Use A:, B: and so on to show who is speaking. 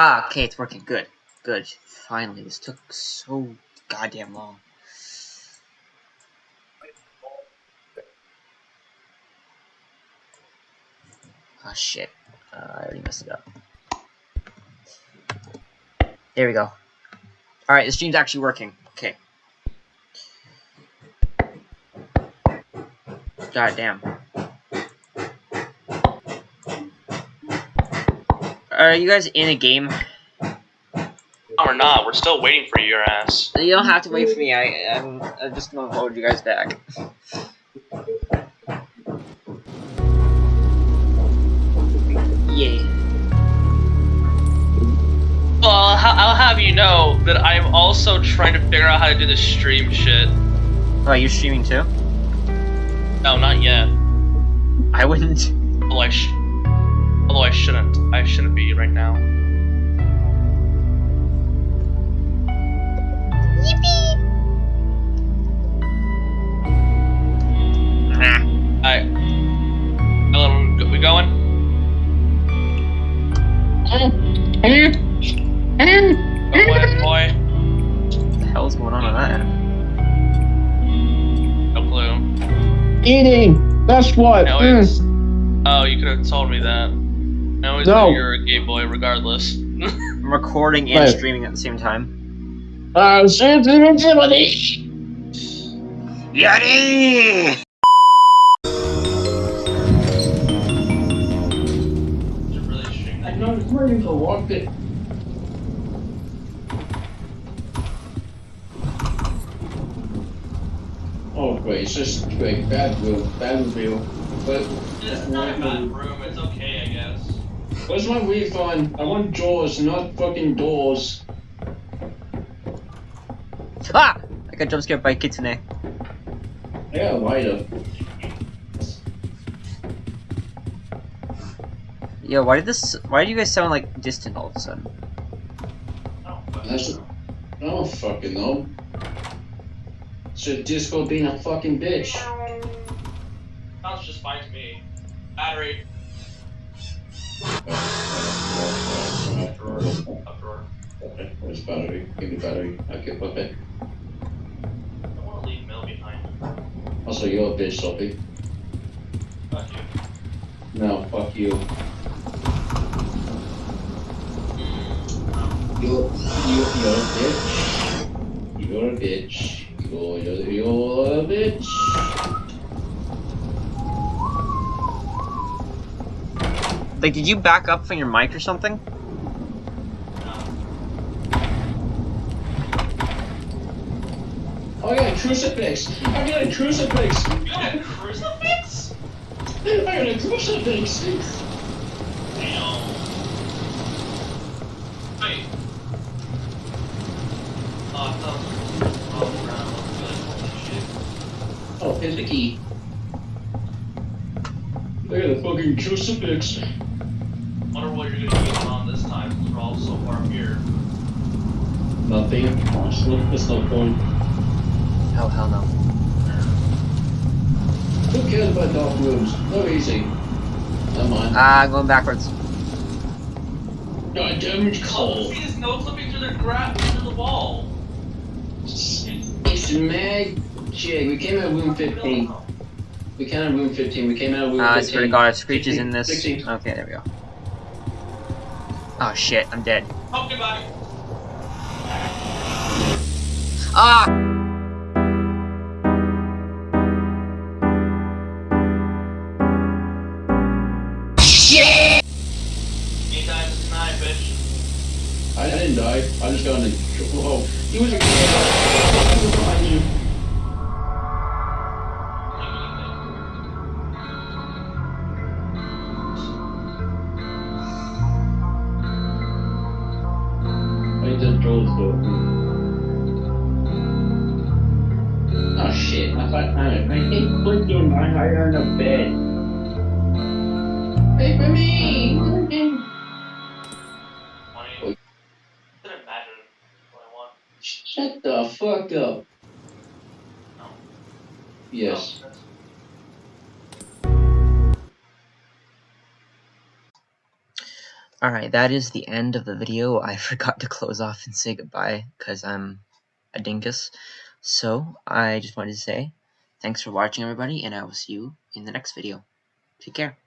A: Ah, okay, it's working. Good. Good. Finally, this took so goddamn long. Oh shit. Uh, I already messed it up. There we go. Alright, the stream's actually working. Okay. God damn. Are you guys in a game?
B: No, we're not. We're still waiting for your ass.
A: You don't have to wait for me. I, I'm, I'm just gonna hold you guys back. yeah.
B: Well, I'll, ha- I'll have you know that I'm also trying to figure out how to do this stream shit.
A: Oh, you're streaming too?
B: No, not yet.
A: I wouldn't.
B: Although I, sh- although I shouldn't. I shouldn't be right now.
A: Nah.
B: I. Hello, we going? Go ahead, boy.
A: What the hell's going on with that?
B: No clue.
C: Eating. That's what.
B: No,
C: Mm.
B: Oh, you could have told me that. No, it's
C: No.
B: you're a gay boy, regardless.
A: I'm recording and
C: Right.
A: streaming at the same time.
C: Uh, sensitivity.
A: Yeti!
C: I'm not ready for walk it. Oh, great. It's just great. Bad room. Bad review. But
B: It's not a bad room.
C: Where's my refund? I want jaws, not fucking doors.
A: Ah! I got jump scared by Kitsune.
C: I got a lighter.
A: Yo, why did this? Why do you guys sound like distant all of a sudden?
B: Oh, fuck.
C: That's, I don't fucking know. So Discord being a fucking bitch.
B: Sounds just fine to me. Battery.
C: Battery? Give me battery. Okay.
B: I want to leave Mill behind.
C: Also, you're a bitch, Sophie.
B: Fuck you.
C: No, fuck you. You're, you, you're a bitch. You're a bitch. You're, you're, you're a bitch.
A: Like, did you back up from your mic or something?
C: Oh, I got a crucifix. Oh, I got a crucifix.
B: You got a crucifix?
C: Oh, I got a crucifix.
B: Damn. Oh, shit.
C: Oh, here's the key. Look at the fucking crucifix.
B: Wonder what you're gonna use on this time, since we're all so far here.
C: Nothing. That's no, that's no point.
A: Oh hell no.
C: Who cares about dark rooms? No easy. Never mind.
A: Ah, I'm going backwards.
C: God damn it,
B: Oh,
C: Cole.
B: see this no clipping through the gra- through the wall.
C: It's magic. We came out of room 15. We came out of room 15. We came out of room
A: Ah, I
C: 15.
A: swear to God, if Screech is in this.
C: 16.
A: Okay, there we go. Oh shit, I'm dead.
B: Oh, goodbye.
A: Ah!
B: Eight times nine, bitch.
C: I didn't die. I just got in the. Whoa. He was a He was behind you. Just drove the. Oh shit, I thought I, I hate clicking my higher on the bed. Wait for me!
B: Twenty. Didn't imagine what I want.
C: Shut the fuck up.
B: No.
C: Yes.
B: Oh,
A: Alright, that is the end of the video. I forgot to close off and say goodbye because I'm a dingus. So, I just wanted to say thanks for watching everybody and I will see you in the next video. Take care.